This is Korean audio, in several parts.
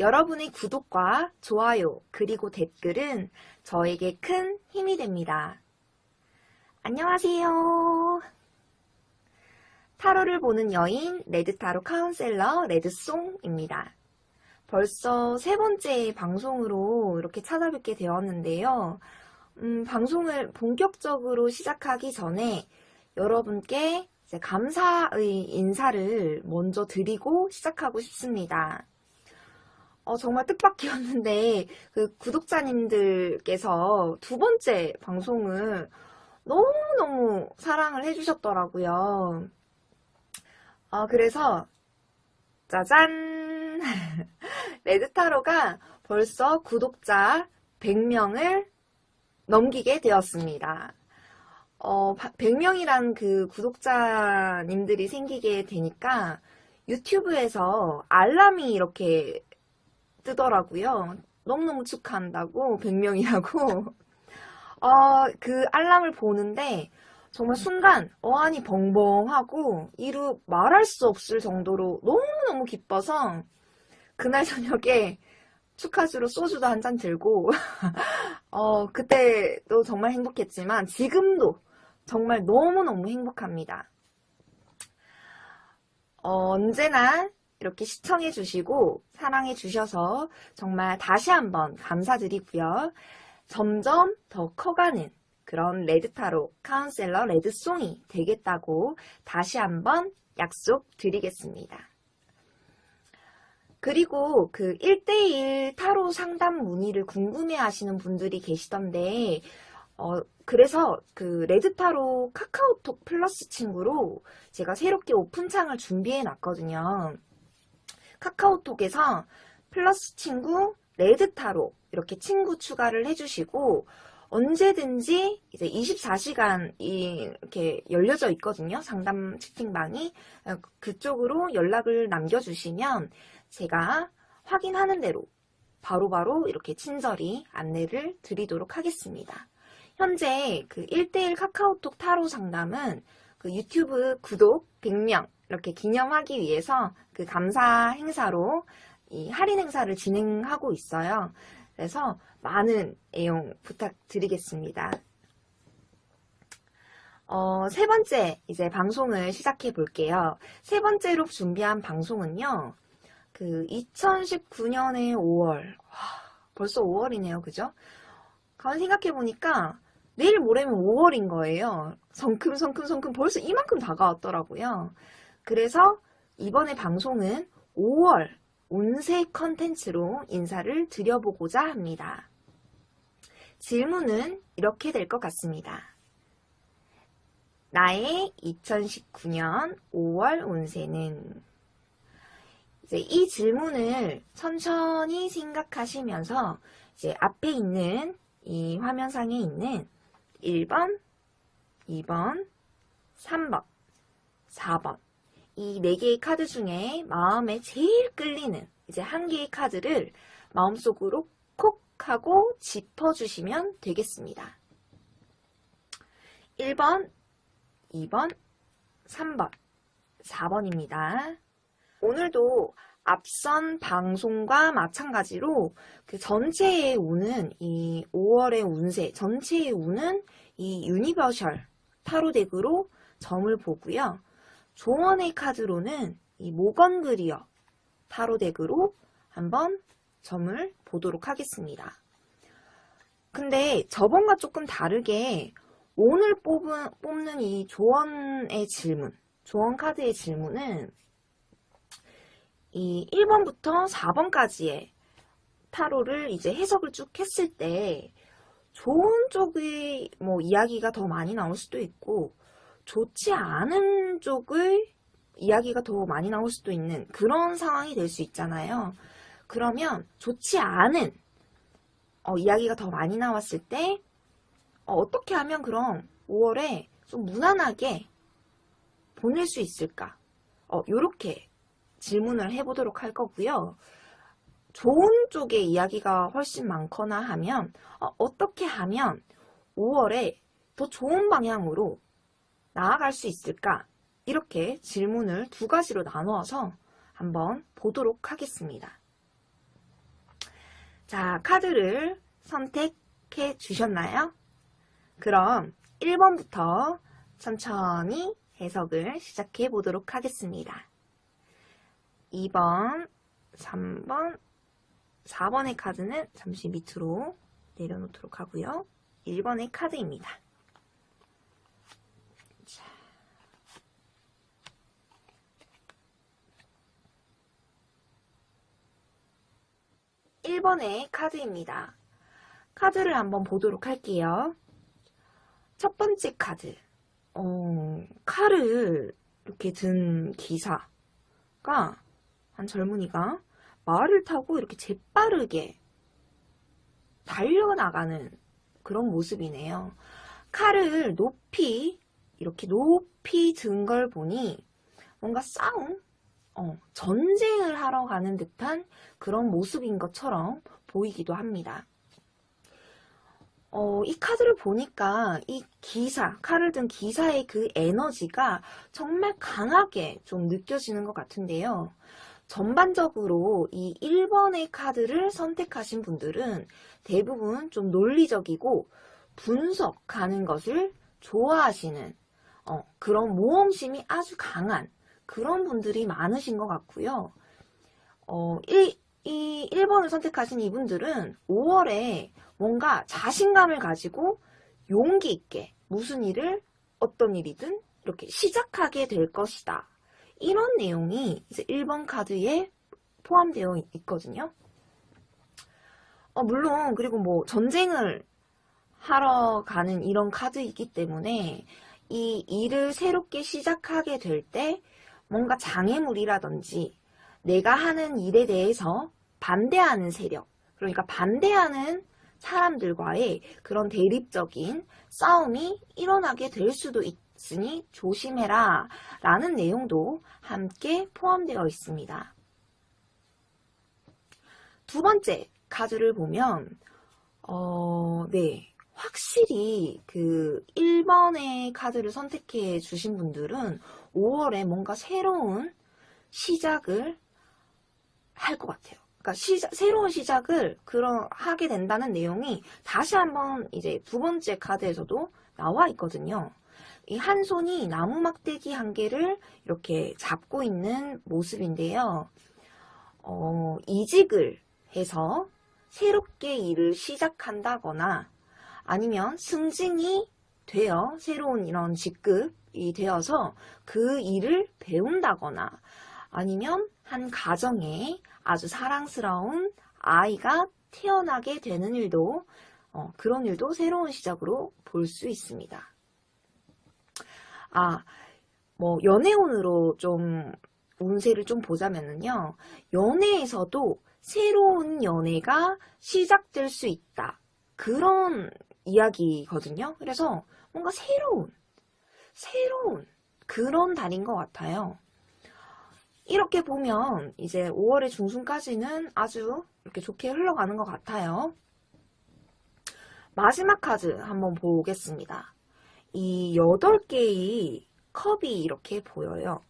여러분의 구독과 좋아요 그리고 댓글은 저에게 큰 힘이 됩니다. 안녕하세요. 타로를 보는 여인 레드타로 카운셀러 레드송입니다. 벌써 세 번째 방송으로 이렇게 찾아뵙게 되었는데요. 음, 방송을 본격적으로 시작하기 전에 여러분께 감사의 인사를 먼저 드리고 시작하고 싶습니다. 어, 정말 뜻밖이었는데 그 구독자님들께서 두 번째 방송을 너무너무 사랑을 해주셨더라고요. 어, 그래서 짜잔! 레드타로가 벌써 구독자 100명을 넘기게 되었습니다. 어, 100명이란 그 구독자님들이 생기게 되니까 유튜브에서 알람이 이렇게 뜨더라고요. 너무너무 축하한다고 100명이라고 어, 그 알람을 보는데 정말 순간 어안이 벙벙하고 이루 말할 수 없을 정도로 너무너무 기뻐서 그날 저녁에 축하주로 소주도 한 잔 들고 어, 그때도 정말 행복했지만 지금도 정말 너무너무 행복합니다. 어, 언제나 이렇게 시청해 주시고 사랑해 주셔서 정말 다시 한번 감사드리고요. 점점 더 커가는 그런 레드타로 카운셀러 레드송이 되겠다고 다시 한번 약속드리겠습니다. 그리고 그 1대1 타로 상담 문의를 궁금해 하시는 분들이 계시던데 어, 그래서 그 레드타로 카카오톡 플러스 친구로 제가 새롭게 오픈창을 준비해 놨거든요. 카카오톡에서 플러스 친구 레드타로 이렇게 친구 추가를 해주시고 언제든지 이제 24시간 이렇게 열려져 있거든요. 상담 채팅방이 그쪽으로 연락을 남겨주시면 제가 확인하는 대로 바로바로 바로 이렇게 친절히 안내를 드리도록 하겠습니다. 현재 그 1대1 카카오톡 타로 상담은 그 유튜브 구독 100명 이렇게 기념하기 위해서 그 감사 행사로 이 할인 행사를 진행하고 있어요. 그래서 많은 애용 부탁드리겠습니다. 어, 세 번째 이제 방송을 시작해 볼게요. 세 번째로 준비한 방송은요. 그 2019년의 5월 와, 벌써 5월이네요. 그죠? 가만 생각해 보니까 내일 모레면 5월인 거예요. 성큼성큼성큼 벌써 이만큼 다가왔더라고요. 그래서 이번에 방송은 5월 운세 컨텐츠로 인사를 드려보고자 합니다. 질문은 이렇게 될 것 같습니다. 나의 2019년 5월 운세는 이제 이 질문을 천천히 생각하시면서 이제 앞에 있는 이 화면상에 있는 1번, 2번, 3번, 4번 이 4개의 카드 중에 마음에 제일 끌리는 이제 한 개의 카드를 마음속으로 콕 하고 짚어주시면 되겠습니다. 1번, 2번, 3번, 4번입니다. 오늘도 앞선 방송과 마찬가지로 그 전체의 운은 이 5월의 운세, 전체의 운은 이 Universal 타로 deck으로 점을 보고요. 조언의 카드로는 이 Morgan Greer 타로 deck으로 한번 점을 보도록 하겠습니다. 근데 저번과 조금 다르게 오늘 뽑은, 뽑는 이 조언의 질문, 조언 카드의 질문은 이 1번부터 4번까지의 타로를 이제 해석을 쭉 했을 때 좋은 쪽의 뭐 이야기가 더 많이 나올 수도 있고 좋지 않은 쪽의 이야기가 더 많이 나올 수도 있는 그런 상황이 될 수 있잖아요. 그러면 좋지 않은 어, 이야기가 더 많이 나왔을 때 어, 떻게 하면 그럼 5월에 좀 무난하게 보낼 수 있을까? 어, 요렇게 질문을 해보도록 할 거고요. 좋은 쪽의 이야기가 훨씬 많거나 하면 어, 떻게 하면 5월에 더 좋은 방향으로 나아갈 수 있을까? 이렇게 질문을 두 가지로 나누어서 한번 보도록 하겠습니다. 자, 카드를 선택해 주셨나요? 그럼 1번부터 천천히 해석을 시작해 보도록 하겠습니다. 2번, 3번, 4번의 카드는 잠시 밑으로 내려놓도록 하고요. 1번의 카드입니다. 1번의 카드입니다. 카드를 한번 보도록 할게요. 첫 번째 카드, 어, 칼을 이렇게 든 기사가 한 젊은이가 말을 타고 이렇게 재빠르게 달려나가는 그런 모습이네요. 칼을 높이 이렇게 높이 든 걸 보니 뭔가 싸움 어, 전쟁을 하러 가는 듯한 그런 모습인 것처럼 보이기도 합니다. 어, 이 카드를 보니까 이 기사, 칼을 든 기사의 그 에너지가 정말 강하게 좀 느껴지는 것 같은데요. 전반적으로 이 1번의 카드를 선택하신 분들은 대부분 좀 논리적이고 분석하는 것을 좋아하시는 어, 그런 모험심이 아주 강한 그런 분들이 많으신 것 같고요. 어, 이, 이 1번을 선택하신 이분들은 5월에 뭔가 자신감을 가지고 용기 있게 무슨 일을 어떤 일이든 이렇게 시작하게 될 것이다. 이런 내용이 이제 1번 카드에 포함되어 있거든요. 어, 물론 그리고 뭐 전쟁을 하러 가는 이런 카드이기 때문에 이 일을 새롭게 시작하게 될 때 뭔가 장애물이라든지 내가 하는 일에 대해서 반대하는 세력, 그러니까 반대하는 사람들과의 그런 대립적인 싸움이 일어나게 될 수도 있으니 조심해라 라는 내용도 함께 포함되어 있습니다. 두 번째 카드를 보면 어, 네. 확실히 그 1번의 카드를 선택해 주신 분들은 5월에 뭔가 새로운 시작을 할 것 같아요. 그러니까 시작, 새로운 시작을 그런 하게 된다는 내용이 다시 한번 이제 두 번째 카드에서도 나와 있거든요. 이 한 손이 나무 막대기 한 개를 이렇게 잡고 있는 모습인데요. 어, 이직을 해서 새롭게 일을 시작한다거나 아니면 승진이 되어 새로운 이런 직급이 되어서 그 일을 배운다거나 아니면 한 가정에 아주 사랑스러운 아이가 태어나게 되는 일도 어, 그런 일도 새로운 시작으로 볼 수 있습니다. 아, 뭐 연애운으로 좀 운세를 좀 보자면은요. 연애에서도 새로운 연애가 시작될 수 있다. 그런 이야기거든요. 그래서 뭔가 새로운, 새로운 그런 달인 것 같아요. 이렇게 보면 이제 5월의 중순까지는 아주 이렇게 좋게 흘러가는 것 같아요. 마지막 카드 한번 보겠습니다. 이 8개의 컵이 이렇게 보여요.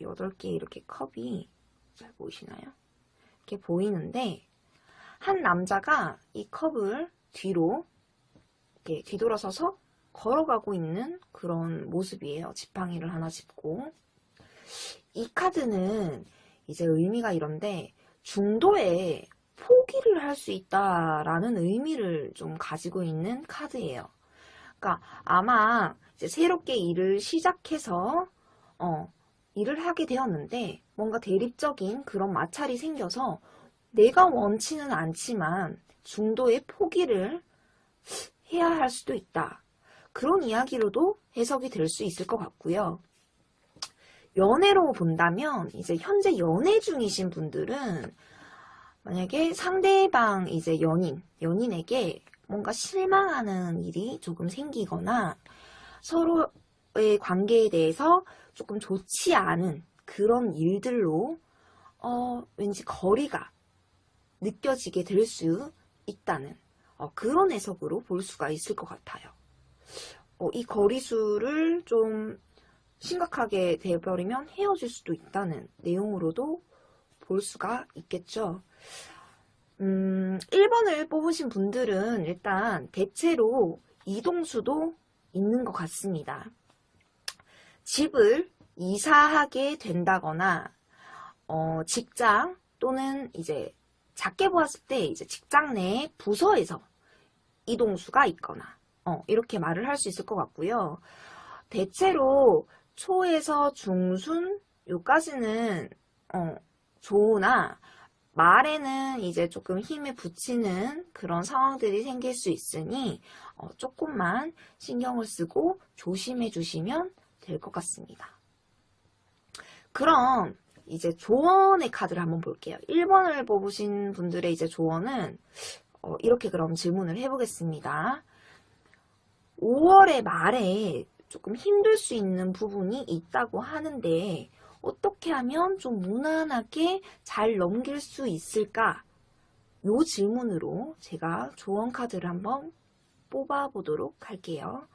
8개 이렇게 컵이 잘 보이시나요? 이렇게 보이는데 한 남자가 이 컵을 뒤로 이렇게 뒤돌아서서 걸어가고 있는 그런 모습이에요. 지팡이를 하나 짚고 이 카드는 이제 의미가 이런데 중도에 포기를 할 수 있다라는 의미를 좀 가지고 있는 카드예요. 그러니까 아마 이제 새롭게 일을 시작해서 어, 일을 하게 되었는데 뭔가 대립적인 그런 마찰이 생겨서 내가 원치는 않지만 중도에 포기를 해야 할 수도 있다. 그런 이야기로도 해석이 될 수 있을 것 같고요. 연애로 본다면 이제 현재 연애 중이신 분들은 만약에 상대방 이제 연인, 연인에게 뭔가 실망하는 일이 조금 생기거나 서로의 관계에 대해서 조금 좋지 않은 그런 일들로 어, 왠지 거리가 느껴지게 될 수 있다는 어, 그런 해석으로 볼 수가 있을 것 같아요. 어, 이 거리수를 좀 심각하게 되어버리면 헤어질 수도 있다는 내용으로도 볼 수가 있겠죠. 음, 1번을 뽑으신 분들은 일단 대체로 이동수도 있는 것 같습니다. 집을 이사하게 된다거나 어, 직장 또는 이제 작게 보았을 때 이제 직장 내 부서에서 이동수가 있거나 어, 이렇게 말을 할 수 있을 것 같고요. 대체로 초에서 중순 요까지는 어, 좋으나 말에는 이제 조금 힘을 붙이는 그런 상황들이 생길 수 있으니 어, 조금만 신경을 쓰고 조심해 주시면 될 것 같습니다. 그럼 이제 조언의 카드를 한번 볼게요. 1번을 뽑으신 분들의 이제 조언은 어, 이렇게 그럼 질문을 해보겠습니다. 5월의 말에 조금 힘들 수 있는 부분이 있다고 하는데 어떻게 하면 좀 무난하게 잘 넘길 수 있을까? 요 질문으로 제가 조언 카드를 한번 뽑아 보도록 할게요.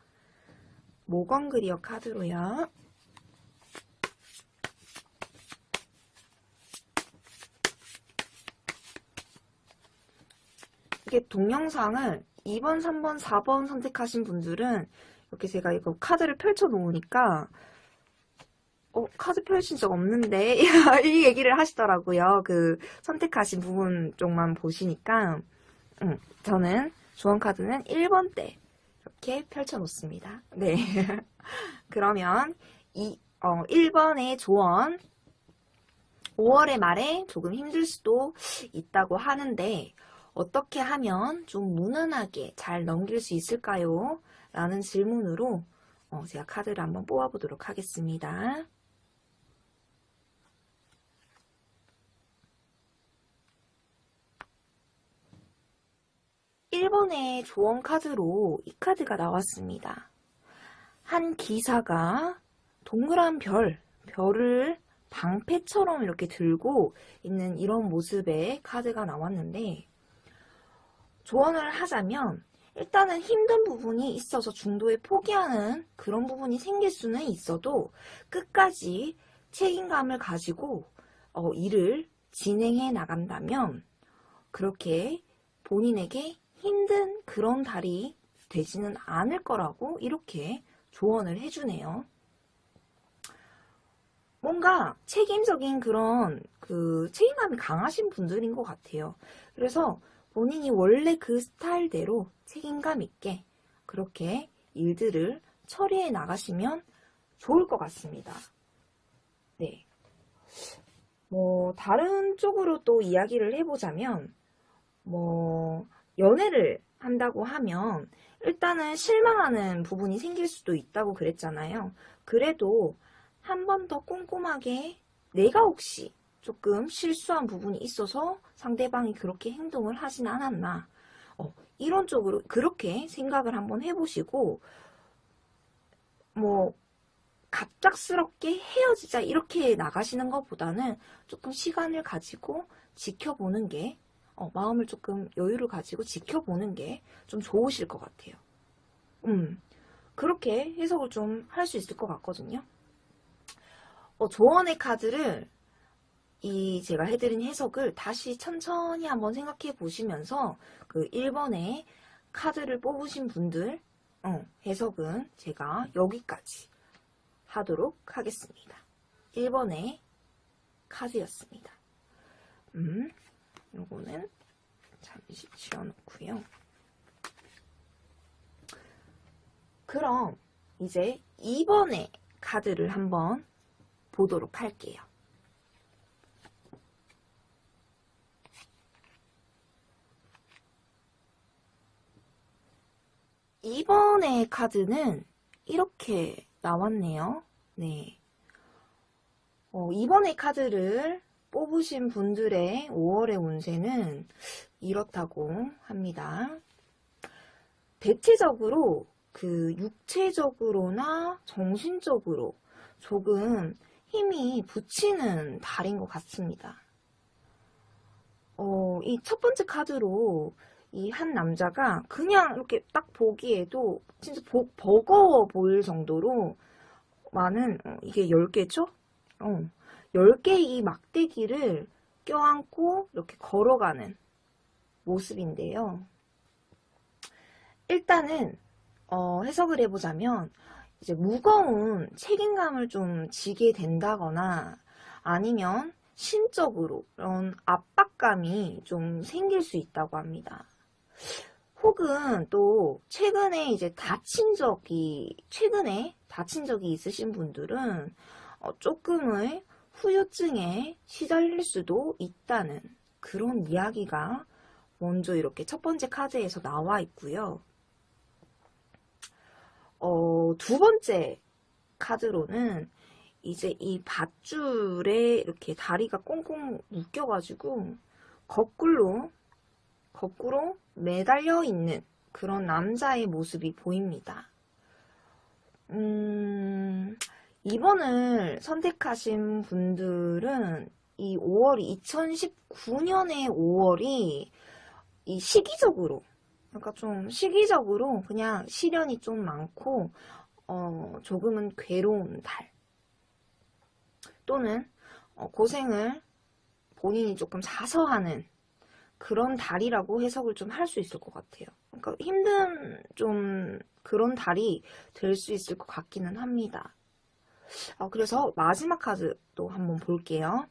모건그리어 카드로요. 이게 동영상을 2번, 3번, 4번 선택하신 분들은 이렇게 제가 이거 카드를 펼쳐 놓으니까 어, 카드 펼친 적 없는데 이 얘기를 하시더라고요. 그 선택하신 부분 쪽만 보시니까 음, 저는 조언 카드는 1번 때 이렇게 펼쳐 놓습니다. 네. 그러면 이 어, 1번의 조언 5월의 말에 조금 힘들 수도 있다고 하는데 어떻게 하면 좀 무난하게 잘 넘길 수 있을까요? 라는 질문으로 어, 제가 카드를 한번 뽑아보도록 하겠습니다. 1번의 조언 카드로 이 카드가 나왔습니다. 한 기사가 동그란 별, 별을 방패처럼 이렇게 들고 있는 이런 모습의 카드가 나왔는데 조언을 하자면 일단은 힘든 부분이 있어서 중도에 포기하는 그런 부분이 생길 수는 있어도 끝까지 책임감을 가지고 어, 일을 진행해 나간다면 그렇게 본인에게 힘든 그런 달이 되지는 않을 거라고 이렇게 조언을 해주네요. 뭔가 책임적인 그런 그 책임감이 강하신 분들인 것 같아요. 그래서 본인이 원래 그 스타일대로 책임감 있게 그렇게 일들을 처리해 나가시면 좋을 것 같습니다. 네. 뭐, 다른 쪽으로 또 이야기를 해보자면, 뭐, 연애를 한다고 하면 일단은 실망하는 부분이 생길 수도 있다고 그랬잖아요. 그래도 한 번 더 꼼꼼하게 내가 혹시 조금 실수한 부분이 있어서 상대방이 그렇게 행동을 하진 않았나 어, 이런 쪽으로 그렇게 생각을 한번 해보시고 뭐 갑작스럽게 헤어지자 이렇게 나가시는 것보다는 조금 시간을 가지고 지켜보는 게 어, 마음을 조금 여유를 가지고 지켜보는 게 좀 좋으실 것 같아요. 음, 그렇게 해석을 좀 할 수 있을 것 같거든요. 어, 조언의 카드를 이 제가 해드린 해석을 다시 천천히 한번 생각해 보시면서 그 1번에 카드를 뽑으신 분들 어, 해석은 제가 여기까지 하도록 하겠습니다. 1번의 카드였습니다. 음, 요거는 잠시 지워놓고요. 그럼 이제 2번의 카드를 한번 보도록 할게요. 2번의 카드는 이렇게 나왔네요. 네. 어, 2번의 카드를 뽑으신 분들의 5월의 운세는 이렇다고 합니다. 대체적으로 그 육체적으로나 정신적으로 조금 힘이 붙이는 달인 것 같습니다. 어, 이 첫 번째 카드로 이 한 남자가 그냥 이렇게 딱 보기에도 진짜 보, 버거워 보일 정도로 많은, 어, 이게 10개죠? 어, 10개의 이 막대기를 껴안고 이렇게 걸어가는 모습인데요. 일단은 어, 해석을 해보자면 이제 무거운 책임감을 좀 지게 된다거나 아니면 심적으로 그런 압박감이 좀 생길 수 있다고 합니다. 혹은 또 최근에 이제 다친 적이 최근에 다친 적이 있으신 분들은 어, 조금의 후유증에 시달릴 수도 있다는 그런 이야기가 먼저 이렇게 첫 번째 카드에서 나와 있고요. 어, 두 번째 카드로는 이제 이 밧줄에 이렇게 다리가 꽁꽁 묶여가지고 거꾸로 거꾸로 매달려 있는 그런 남자의 모습이 보입니다. 음, 2번을 선택하신 분들은 이 5월이 2019년의 5월이 이 시기적으로 그러니까 좀 시기적으로 그냥 시련이 좀 많고 어, 조금은 괴로운 달 또는 어, 고생을 본인이 조금 자서하는 그런 달이라고 해석을 좀 할 수 있을 것 같아요. 그러니까 힘든 좀 그런 달이 될 수 있을 것 같기는 합니다. 어, 그래서 마지막 카드도 한번 볼게요.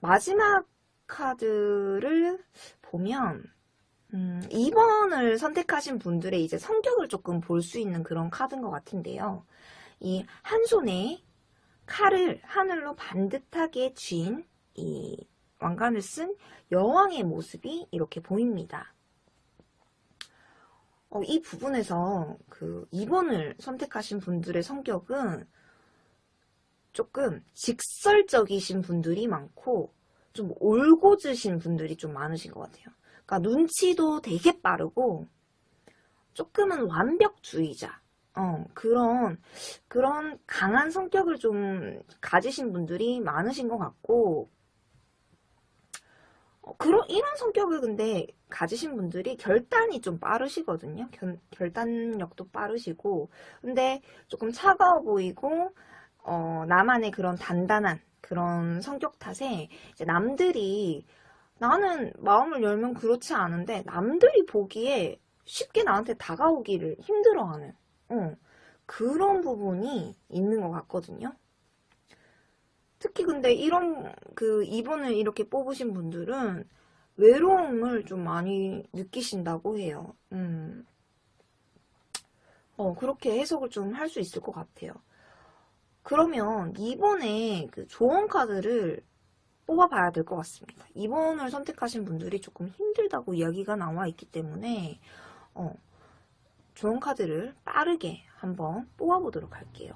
마지막 카드를 보면 음, 2번을 선택하신 분들의 이제 성격을 조금 볼 수 있는 그런 카드인 것 같은데요. 이 한 손에 칼을 하늘로 반듯하게 쥔이 왕관을 쓴 여왕의 모습이 이렇게 보입니다. 어, 이 부분에서 그 2번을 선택하신 분들의 성격은 조금 직설적이신 분들이 많고 좀 올고즈신 분들이 좀 많으신 것 같아요. 그러니까 눈치도 되게 빠르고 조금은 완벽주의자 어, 그런 그런 강한 성격을 좀 가지신 분들이 많으신 것 같고 어, 그런 이런 성격을 근데 가지신 분들이 결단이 좀 빠르시거든요. 결, 결단력도 빠르시고 근데 조금 차가워 보이고 어, 나만의 그런 단단한 그런 성격 탓에 이제 남들이 나는 마음을 열면 그렇지 않은데 남들이 보기에 쉽게 나한테 다가오기를 힘들어하는 어, 그런 부분이 있는 것 같거든요. 특히 근데 이런 그 2번을 이렇게 뽑으신 분들은 외로움을 좀 많이 느끼신다고 해요. 음. 어, 그렇게 해석을 좀 할 수 있을 것 같아요. 그러면 2번에 그 조언 카드를 뽑아봐야 될 것 같습니다. 2번을 선택하신 분들이 조금 힘들다고 이야기가 나와 있기 때문에 어, 조언 카드를 빠르게 한번 뽑아보도록 할게요.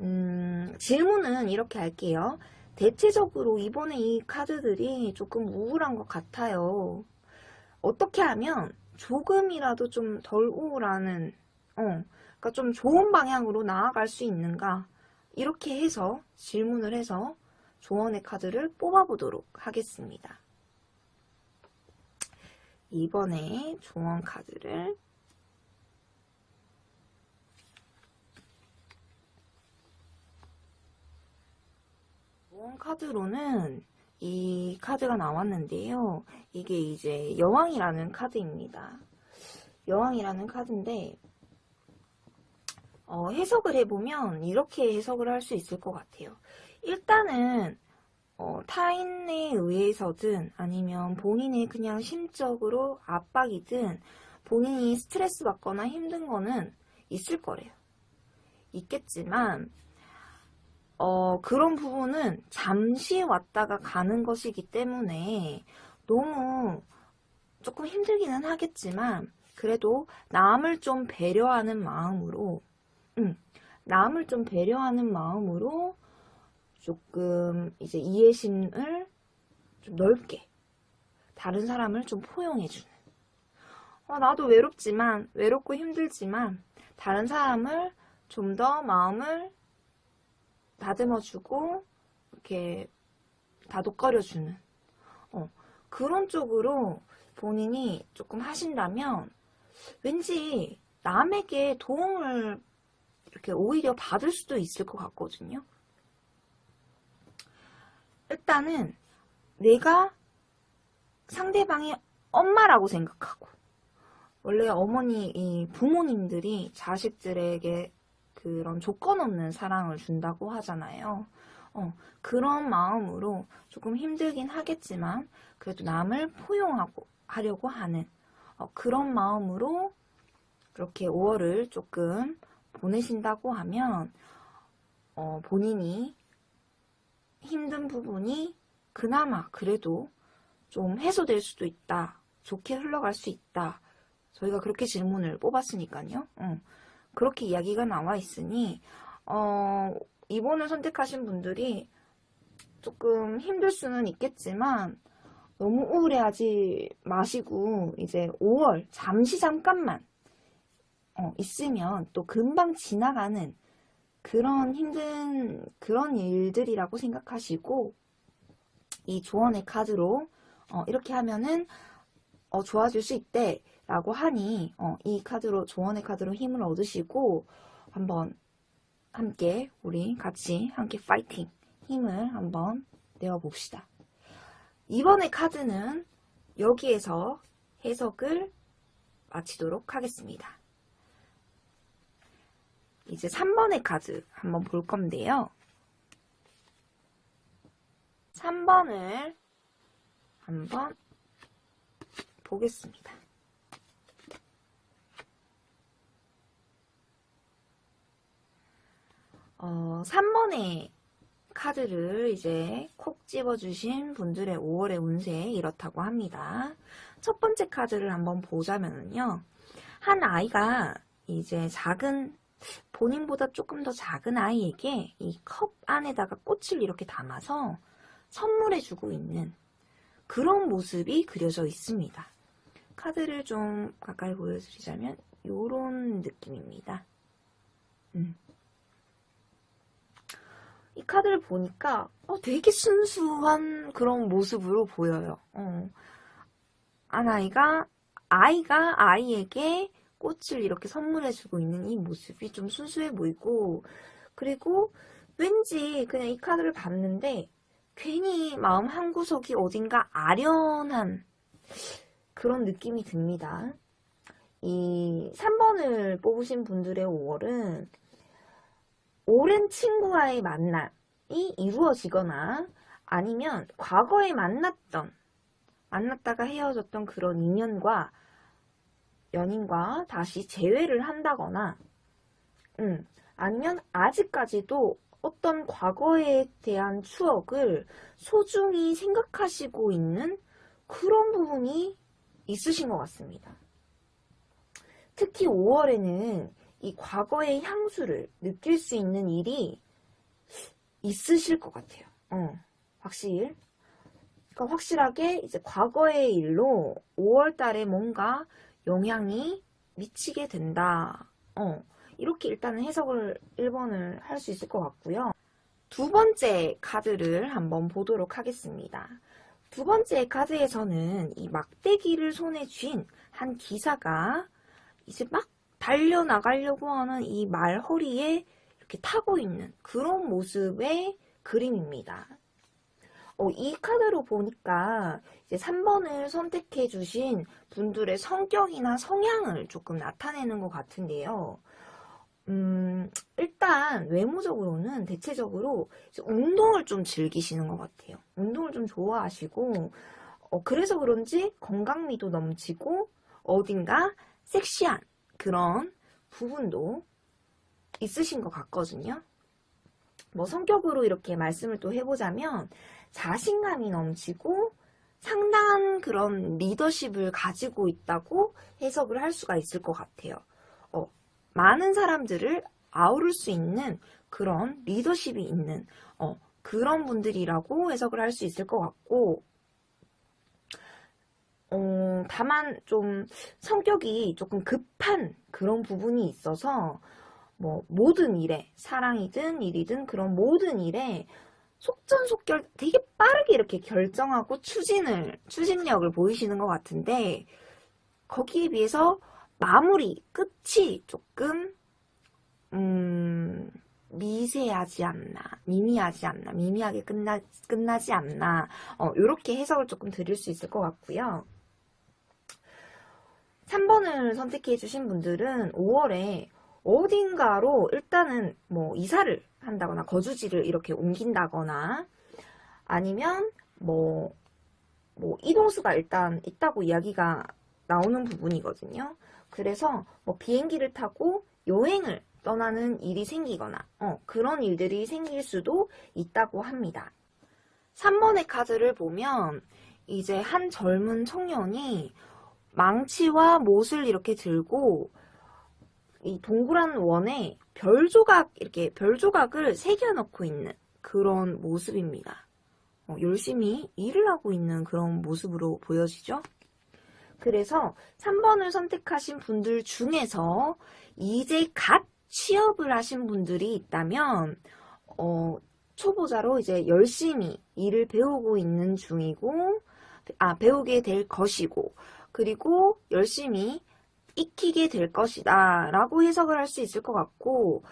음, 질문은 이렇게 할게요. 대체적으로 이번에 이 카드들이 조금 우울한 것 같아요. 어떻게 하면 조금이라도 좀 덜 우울하는, 어, 그러니까 좀 좋은 방향으로 나아갈 수 있는가? 이렇게 해서 질문을 해서 조언의 카드를 뽑아보도록 하겠습니다. 이번에 조언 카드를 조언 카드로는 이 카드가 나왔는데요. 이게 이제 여왕이라는 카드입니다. 여왕이라는 카드인데 어, 해석을 해보면 이렇게 해석을 할 수 있을 것 같아요. 일단은 어, 타인에 의해서든 아니면 본인의 그냥 심적으로 압박이든 본인이 스트레스 받거나 힘든 거는 있을 거래요. 있겠지만 어, 그런 부분은 잠시 왔다가 가는 것이기 때문에 너무 조금 힘들기는 하겠지만 그래도 남을 좀 배려하는 마음으로 음, 남을 좀 배려하는 마음으로 조금 이제 이해심을 좀 넓게 다른 사람을 좀 포용해주는. 어, 나도 외롭지만 외롭고 힘들지만 다른 사람을 좀 더 마음을 다듬어주고 이렇게 다독거려주는 어, 그런 쪽으로 본인이 조금 하신다면 왠지 남에게 도움을 이렇게 오히려 받을 수도 있을 것 같거든요. 일단은 내가 상대방의 엄마라고 생각하고 원래 어머니 이 부모님들이 자식들에게 그런 조건 없는 사랑을 준다고 하잖아요. 어, 그런 마음으로 조금 힘들긴 하겠지만 그래도 남을 포용하고 하려고 하는 어, 그런 마음으로 그렇게 5월을 조금 보내신다고 하면 어, 본인이 힘든 부분이 그나마 그래도 좀 해소될 수도 있다. 좋게 흘러갈 수 있다. 저희가 그렇게 질문을 뽑았으니까요. 어, 그렇게 이야기가 나와 있으니 어, 이번을 선택하신 분들이 조금 힘들 수는 있겠지만 너무 우울해하지 마시고 이제 5월 잠시 잠깐만 어, 있으면 또 금방 지나가는 그런 힘든 그런 일들이라고 생각하시고 이 조언의 카드로 어, 이렇게 하면은 어, 좋아질 수 있대 라고 하니 어, 이 카드로 조언의 카드로 힘을 얻으시고 한번 함께 우리 같이 함께 파이팅 힘을 한번 내어봅시다. 이번의 카드는 여기에서 해석을 마치도록 하겠습니다. 이제 3번의 카드 한번 볼 건데요. 3번을 한번 보겠습니다. 어, 3번의 카드를 이제 콕 집어주신 분들의 5월의 운세 이렇다고 합니다. 첫 번째 카드를 한번 보자면요. 한 아이가 이제 작은 본인보다 조금 더 작은 아이에게 이 컵 안에다가 꽃을 이렇게 담아서 선물해주고 있는 그런 모습이 그려져 있습니다. 카드를 좀 가까이 보여드리자면 이런 느낌입니다. 음. 이 카드를 보니까 어, 되게 순수한 그런 모습으로 보여요. 어. 아나이가 아이가 아이에게 꽃을 이렇게 선물해주고 있는 이 모습이 좀 순수해 보이고 그리고 왠지 그냥 이 카드를 봤는데 괜히 마음 한구석이 어딘가 아련한 그런 느낌이 듭니다. 이 3번을 뽑으신 분들의 5월은 오랜 친구와의 만남이 이루어지거나 아니면 과거에 만났던 만났다가 헤어졌던 그런 인연과 연인과 다시 재회를 한다거나 음, 아니면 아직까지도 어떤 과거에 대한 추억을 소중히 생각하시고 있는 그런 부분이 있으신 것 같습니다. 특히 5월에는 이 과거의 향수를 느낄 수 있는 일이 있으실 것 같아요. 어, 확실. 그러니까 확실하게 이제 과거의 일로 5월 달에 뭔가 영향이 미치게 된다. 어, 이렇게 일단은 해석을 1번을 할 수 있을 것 같고요. 두 번째 카드를 한번 보도록 하겠습니다. 두 번째 카드에서는 이 막대기를 손에 쥔 한 기사가 이제 막 달려나가려고 하는 이 말 허리에 이렇게 타고 있는 그런 모습의 그림입니다. 어, 이 카드로 보니까 이제 3번을 선택해 주신 분들의 성격이나 성향을 조금 나타내는 것 같은데요. 음, 일단 외모적으로는 대체적으로 운동을 좀 즐기시는 것 같아요. 운동을 좀 좋아하시고 어, 그래서 그런지 건강미도 넘치고 어딘가 섹시한 그런 부분도 있으신 것 같거든요. 뭐 성격으로 이렇게 말씀을 또 해보자면 자신감이 넘치고 상당한 그런 리더십을 가지고 있다고 해석을 할 수가 있을 것 같아요. 어, 많은 사람들을 아우를 수 있는 그런 리더십이 있는 어, 그런 분들이라고 해석을 할 수 있을 것 같고 어, 다만 좀 성격이 조금 급한 그런 부분이 있어서 뭐 모든 일에 사랑이든 일이든 그런 모든 일에 속전속결 되게 빠르게 이렇게 결정하고 추진을 추진력을 보이시는 것 같은데 거기에 비해서 마무리 끝이 조금 음 미세하지 않나 미미하지 않나 미미하게 끝나 끝나지 않나 어, 이렇게 해석을 조금 드릴 수 있을 것 같고요. 3번을 선택해 주신 분들은 5월에 어딘가로 일단은 뭐 이사를 한다거나 거주지를 이렇게 옮긴다거나 아니면 뭐, 뭐 이동수가 일단 있다고 이야기가 나오는 부분이거든요. 그래서 뭐 비행기를 타고 여행을 떠나는 일이 생기거나 어, 그런 일들이 생길 수도 있다고 합니다. 3번의 카드를 보면 이제 한 젊은 청년이 망치와 못을 이렇게 들고 이 동그란 원에 별 조각 이렇게 별 조각을 새겨 넣고 있는 그런 모습입니다. 어, 열심히 일을 하고 있는 그런 모습으로 보여지죠? 그래서 3번을 선택하신 분들 중에서 이제 갓 취업을 하신 분들이 있다면 어, 초보자로 이제 열심히 일을 배우고 있는 중이고 아 배우게 될 것이고 그리고 열심히 익히게 될 것이다 라고 해석을 할 수 있을 것 같고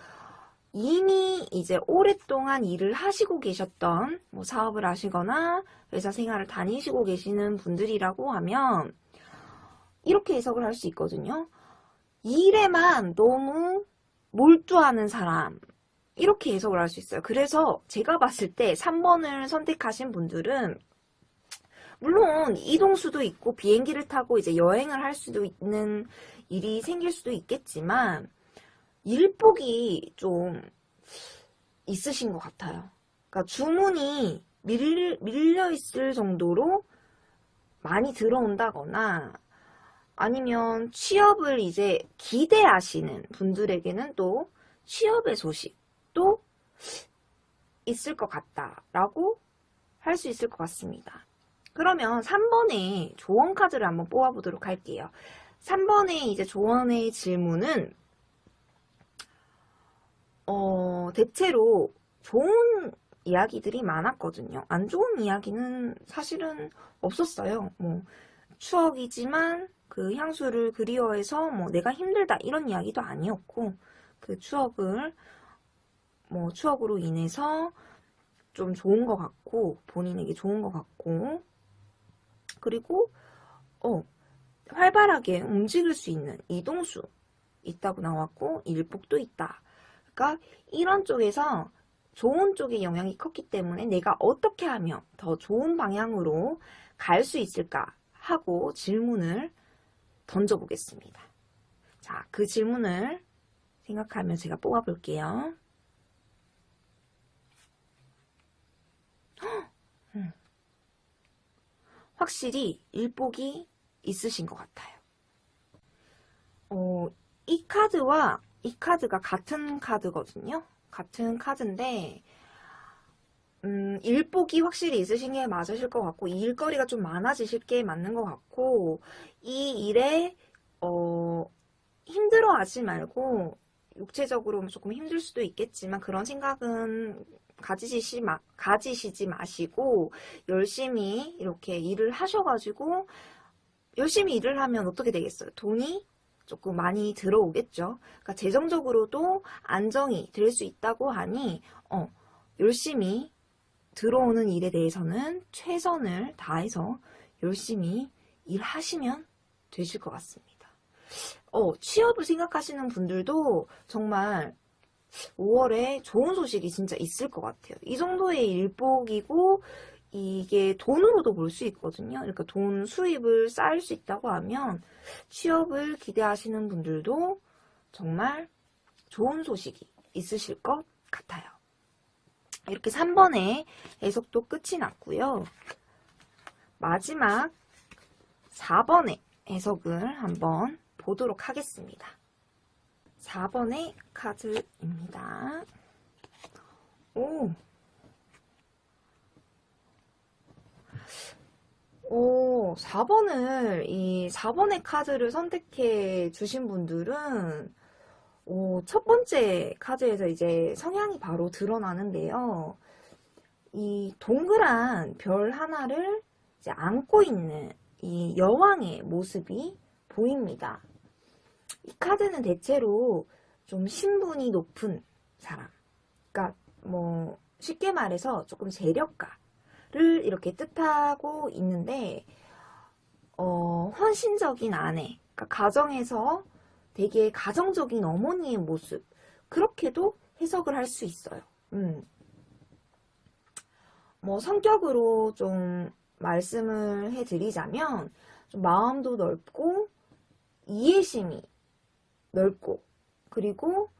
이미 이제 오랫동안 일을 하시고 계셨던 뭐 사업을 하시거나 회사 생활을 다니시고 계시는 분들이라고 하면 이렇게 해석을 할 수 있거든요. 일에만 너무 몰두하는 사람 이렇게 해석을 할 수 있어요. 그래서 제가 봤을 때 3번을 선택하신 분들은 물론 이동수도 있고 비행기를 타고 이제 여행을 할 수도 있는 일이 생길 수도 있겠지만 일복이 좀 있으신 것 같아요. 그러니까 주문이 밀, 밀려 있을 정도로 많이 들어온다거나 아니면 취업을 이제 기대하시는 분들에게는 또 취업의 소식도 있을 것 같다라고 할 수 있을 것 같습니다. 그러면 3번의 조언 카드를 한번 뽑아보도록 할게요. 3번의 이제 조언의 질문은 어, 대체로 좋은 이야기들이 많았거든요. 안 좋은 이야기는 사실은 없었어요. 뭐 추억이지만 그 향수를 그리워해서 뭐 내가 힘들다 이런 이야기도 아니었고 그 추억을 뭐 추억으로 인해서 좀 좋은 것 같고 본인에게 좋은 것 같고 그리고 어 활발하게 움직일 수 있는 이동수 있다고 나왔고 일복도 있다. 그러니까 이런 쪽에서 좋은 쪽의 영향이 컸기 때문에 내가 어떻게 하면 더 좋은 방향으로 갈 수 있을까 하고 질문을 던져보겠습니다. 자, 그 질문을 생각하면 제가 뽑아볼게요. 음. 확실히 일복이 있으신 것 같아요. 어, 이 카드와 이 카드가 같은 카드거든요. 같은 카드인데 음, 일복이 확실히 있으신 게 맞으실 것 같고 이 일거리가 좀 많아지실 게 맞는 것 같고 이 일에 어, 힘들어하지 말고 육체적으로 조금 힘들 수도 있겠지만 그런 생각은 가지시 마, 가지시지 마시고 열심히 이렇게 일을 하셔가지고 열심히 일을 하면 어떻게 되겠어요? 돈이 조금 많이 들어오겠죠. 그러니까 재정적으로도 안정이 될 수 있다고 하니 어, 열심히 들어오는 일에 대해서는 최선을 다해서 열심히 일하시면 되실 것 같습니다. 어, 취업을 생각하시는 분들도 정말 5월에 좋은 소식이 진짜 있을 것 같아요. 이 정도의 일복이고 이게 돈으로도 볼 수 있거든요. 그러니까 돈 수입을 쌓을 수 있다고 하면 취업을 기대하시는 분들도 정말 좋은 소식이 있으실 것 같아요. 이렇게 3번의 해석도 끝이 났고요. 마지막 4번의 해석을 한번 보도록 하겠습니다. 4번의 카드입니다. 오. 오, 4번을, 이 4번의 카드를 선택해 주신 분들은 오, 첫 번째 카드에서 이제 성향이 바로 드러나는데요. 이 동그란 별 하나를 이제 안고 있는 이 여왕의 모습이 보입니다. 이 카드는 대체로 좀 신분이 높은 사람. 그러니까 뭐 쉽게 말해서 조금 재력가를 이렇게 뜻하고 있는데 어, 헌신적인 아내 그러니까 가정에서 되게 가정적인 어머니의 모습 그렇게도 해석을 할 수 있어요. 음. 뭐 성격으로 좀 말씀을 해드리자면 좀 마음도 넓고 이해심이 넓고 그리고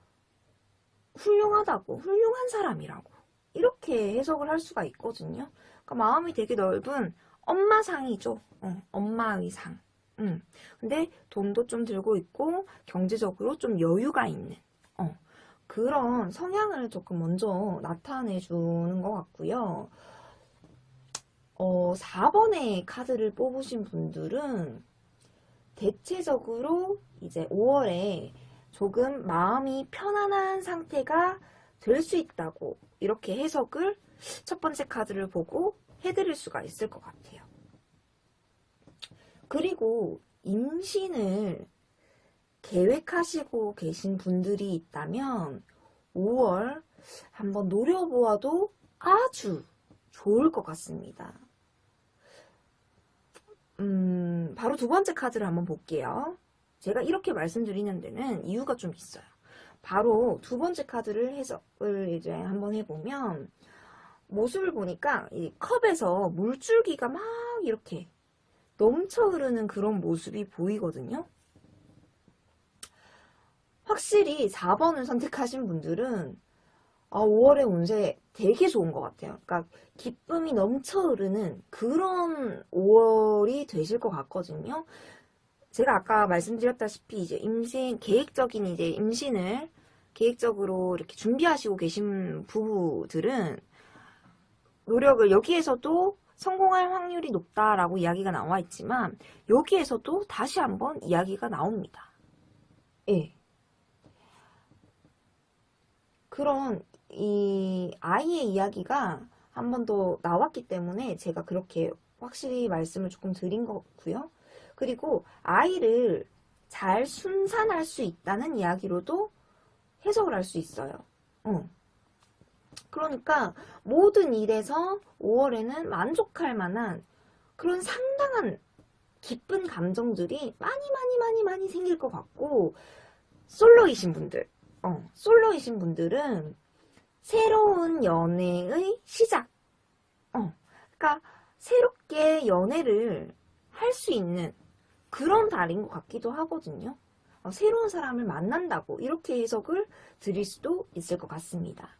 훌륭하다고 훌륭한 사람이라고 이렇게 해석을 할 수가 있거든요. 그러니까 마음이 되게 넓은 엄마상이죠. 어, 엄마의 상. 음. 근데 돈도 좀 들고 있고 경제적으로 좀 여유가 있는 어, 그런 성향을 조금 먼저 나타내 주는 것 같고요. 어, 4번의 카드를 뽑으신 분들은 대체적으로 이제 5월에 조금 마음이 편안한 상태가 될 수 있다고 이렇게 해석을 첫 번째 카드를 보고 해드릴 수가 있을 것 같아요. 그리고 임신을 계획하시고 계신 분들이 있다면 5월 한번 노려보아도 아주 좋을 것 같습니다. 음, 바로 두 번째 카드를 한번 볼게요. 제가 이렇게 말씀드리는 데는 이유가 좀 있어요. 바로 두 번째 카드를 해석을 이제 한번 해보면 모습을 보니까 이 컵에서 물줄기가 막 이렇게 넘쳐 흐르는 그런 모습이 보이거든요. 확실히 4번을 선택하신 분들은 아, 5월의 운세 되게 좋은 것 같아요. 그러니까 기쁨이 넘쳐 흐르는 그런 5월이 되실 것 같거든요. 제가 아까 말씀드렸다시피 이제 임신 계획적인 이제 임신을 계획적으로 이렇게 준비하시고 계신 부부들은 노력을 여기에서도 성공할 확률이 높다라고 이야기가 나와 있지만 여기에서도 다시 한번 이야기가 나옵니다. 예. 그런 이 아이의 이야기가 한 번 더 나왔기 때문에 제가 그렇게 확실히 말씀을 조금 드린 거고요. 그리고 아이를 잘 순산할 수 있다는 이야기로도 해석을 할 수 있어요. 어. 그러니까 모든 일에서 5월에는 만족할 만한 그런 상당한 기쁜 감정들이 많이 많이 많이 많이 생길 것 같고 솔로이신 분들 어, 솔로이신 분들은 새로운 연애의 시작. 어, 그러니까 새롭게 연애를 할 수 있는 그런 달인 것 같기도 하거든요. 어, 새로운 사람을 만난다고 이렇게 해석을 드릴 수도 있을 것 같습니다.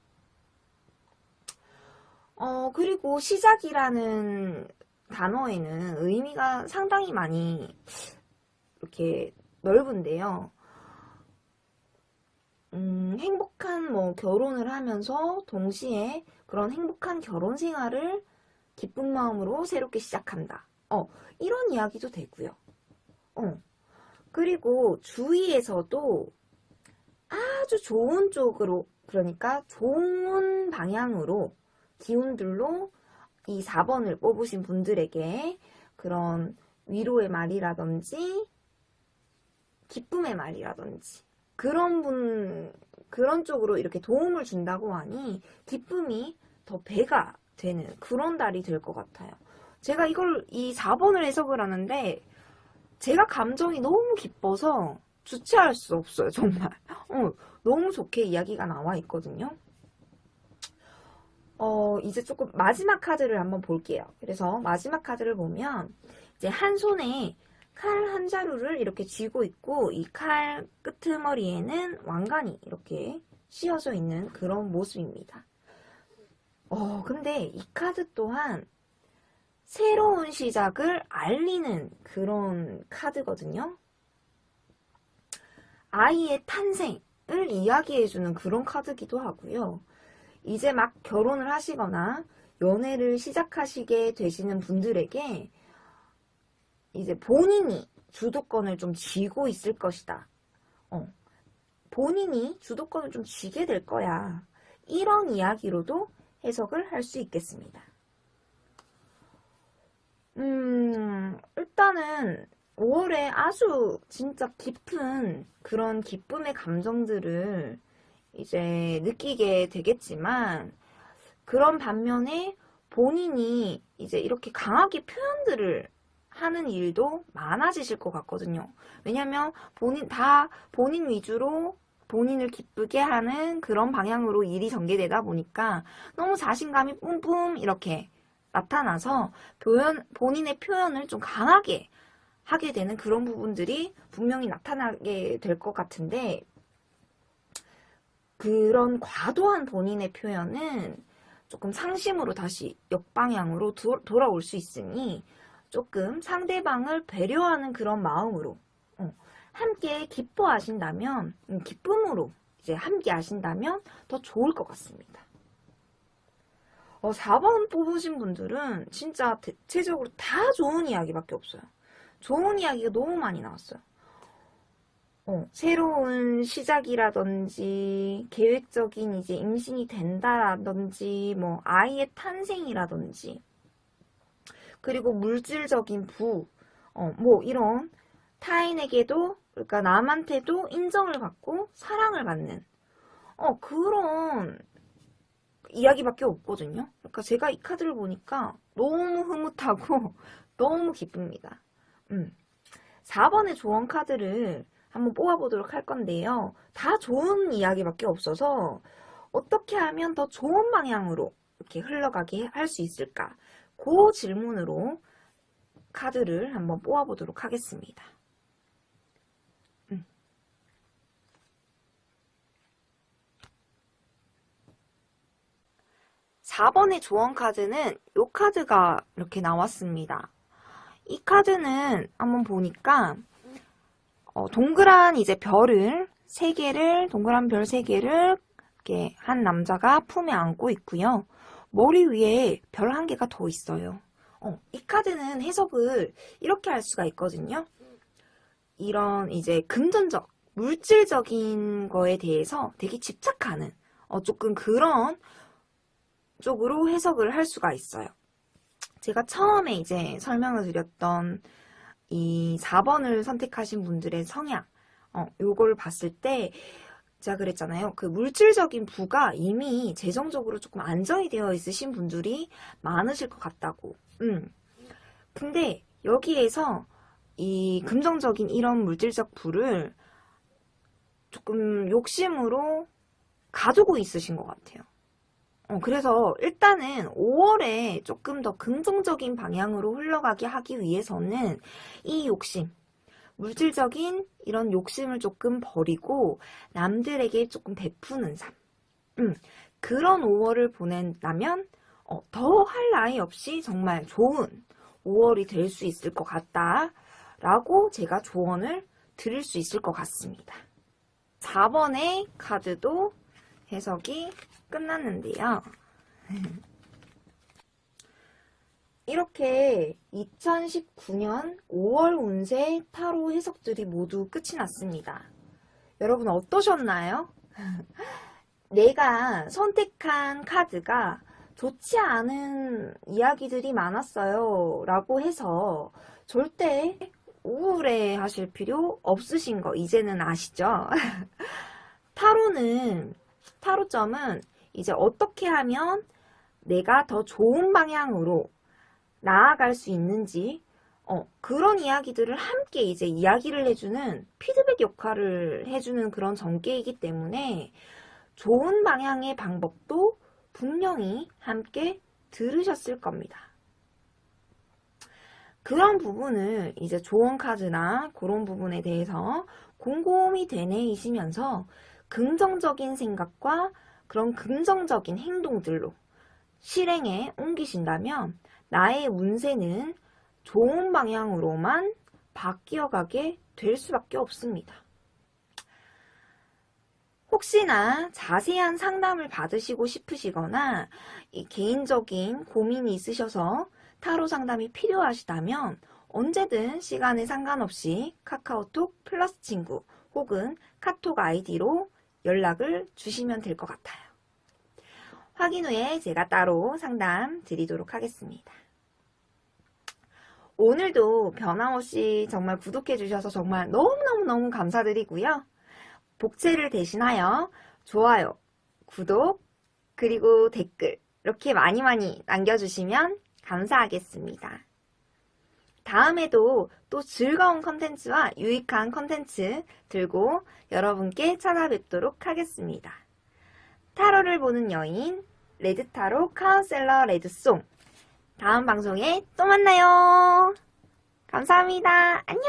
어, 그리고 시작이라는 단어에는 의미가 상당히 많이 이렇게 넓은데요. 음, 행복한 뭐 결혼을 하면서 동시에 그런 행복한 결혼 생활을 기쁜 마음으로 새롭게 시작한다. 어, 이런 이야기도 되고요. 어, 그리고 주위에서도 아주 좋은 쪽으로, 그러니까 좋은 방향으로 기운들로 이 4번을 뽑으신 분들에게 그런 위로의 말이라든지 기쁨의 말이라든지 그런 분 그런 쪽으로 이렇게 도움을 준다고 하니 기쁨이 더 배가 되는 그런 달이 될 것 같아요. 제가 이걸 이 4번을 해석을 하는데 제가 감정이 너무 기뻐서 주체할 수 없어요 정말 어, 너무 좋게 이야기가 나와 있거든요. 어, 이제 조금 마지막 카드를 한번 볼게요. 그래서 마지막 카드를 보면 이제 한 손에 칼 한 자루를 이렇게 쥐고 있고 이 칼 끄트머리에는 왕관이 이렇게 씌어져 있는 그런 모습입니다. 어, 근데 이 카드 또한 새로운 시작을 알리는 그런 카드거든요. 아이의 탄생을 이야기해주는 그런 카드기도 하고요. 이제 막 결혼을 하시거나 연애를 시작하시게 되시는 분들에게 이제 본인이 주도권을 좀 쥐고 있을 것이다. 어, 본인이 주도권을 좀 쥐게 될 거야. 이런 이야기로도 해석을 할 수 있겠습니다. 음, 일단은 5월에 아주 진짜 깊은 그런 기쁨의 감정들을 이제 느끼게 되겠지만 그런 반면에 본인이 이제 이렇게 강하게 표현들을 하는 일도 많아지실 것 같거든요. 왜냐면 본인 다 본인 위주로 본인을 기쁘게 하는 그런 방향으로 일이 전개되다 보니까 너무 자신감이 뿜뿜 이렇게 나타나서 표현, 본인의 표현을 좀 강하게 하게 되는 그런 부분들이 분명히 나타나게 될 것 같은데 그런 과도한 본인의 표현은 조금 상심으로 다시 역방향으로 도, 돌아올 수 있으니 조금 상대방을 배려하는 그런 마음으로 어, 함께 기뻐하신다면 음, 기쁨으로 이제 함께 하신다면 더 좋을 것 같습니다. 어, 4번 뽑으신 분들은 진짜 대체적으로 다 좋은 이야기밖에 없어요. 좋은 이야기가 너무 많이 나왔어요. 어, 새로운 시작이라든지 계획적인 이제 임신이 된다라든지 뭐 아이의 탄생이라든지 그리고 물질적인 부, 어, 뭐 이런 타인에게도 그러니까 남한테도 인정을 받고 사랑을 받는 어 그런 이야기밖에 없거든요. 그러니까 제가 이 카드를 보니까 너무 흐뭇하고 너무 기쁩니다. 음. 4번의 조언 카드를 한번 뽑아보도록 할 건데요. 다 좋은 이야기밖에 없어서 어떻게 하면 더 좋은 방향으로 이렇게 흘러가게 할 수 있을까? 그 질문으로 카드를 한번 뽑아보도록 하겠습니다. 음. 4번의 조언 카드는 이 카드가 이렇게 나왔습니다. 이 카드는 한번 보니까 어, 동그란 이제 별을 세 개를 동그란 별 세 개를 이렇게 한 남자가 품에 안고 있고요. 머리 위에 별 한 개가 더 있어요. 어, 이 카드는 해석을 이렇게 할 수가 있거든요. 이런 이제 금전적, 물질적인 거에 대해서 되게 집착하는 어, 조금 그런 쪽으로 해석을 할 수가 있어요. 제가 처음에 이제 설명을 드렸던 이 4번을 선택하신 분들의 성향, 어, 요걸 봤을 때 제가 그랬잖아요. 그 물질적인 부가 이미 재정적으로 조금 안정이 되어 있으신 분들이 많으실 것 같다고. 음. 근데 여기에서 이 금전적인 이런 물질적 부를 조금 욕심으로 가지고 있으신 것 같아요. 어, 그래서 일단은 5월에 조금 더 긍정적인 방향으로 흘러가게 하기 위해서는 이 욕심, 물질적인 이런 욕심을 조금 버리고 남들에게 조금 베푸는 삶. 음, 그런 5월을 보낸다면 어, 더 할 나위 없이 정말 좋은 5월이 될 수 있을 것 같다. 라고 제가 조언을 드릴 수 있을 것 같습니다. 4번의 카드도 해석이 끝났는데요. 이렇게 2019년 5월 운세 타로 해석들이 모두 끝이 났습니다. 여러분 어떠셨나요? 내가 선택한 카드가 좋지 않은 이야기들이 많았어요 라고 해서 절대 우울해 하실 필요 없으신 거 이제는 아시죠? 타로는 타로점은 이제 어떻게 하면 내가 더 좋은 방향으로 나아갈 수 있는지 어, 그런 이야기들을 함께 이제 이야기를 해주는 피드백 역할을 해주는 그런 전개이기 때문에 좋은 방향의 방법도 분명히 함께 들으셨을 겁니다. 그런 부분을 이제 조언 카드나 그런 부분에 대해서 곰곰이 되뇌이시면서 긍정적인 생각과 그런 긍정적인 행동들로 실행에 옮기신다면 나의 운세는 좋은 방향으로만 바뀌어가게 될 수밖에 없습니다. 혹시나 자세한 상담을 받으시고 싶으시거나 개인적인 고민이 있으셔서 타로 상담이 필요하시다면 언제든 시간에 상관없이 카카오톡 플러스 친구 혹은 카톡 아이디로 연락을 주시면 될 것 같아요. 확인 후에 제가 따로 상담 드리도록 하겠습니다. 오늘도 변함없이 정말 구독해 주셔서 정말 너무너무너무 감사드리고요. 복채를 대신하여 좋아요, 구독, 그리고 댓글 이렇게 많이 많이 남겨주시면 감사하겠습니다. 다음에도 또 즐거운 컨텐츠와 유익한 컨텐츠 들고 여러분께 찾아뵙도록 하겠습니다. 타로를 보는 여인 레드타로 카운셀러 레드송 다음 방송에 또 만나요. 감사합니다. 안녕